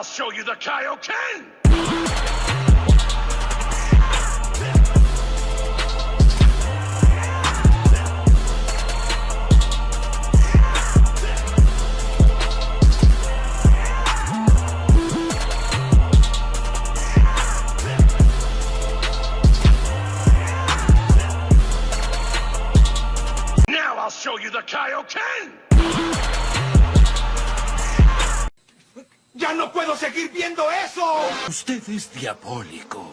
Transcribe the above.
I'll show you the Kaioken! Now I'll show you the Kaioken! ¡Ya no puedo seguir viendo eso! Usted es diabólico.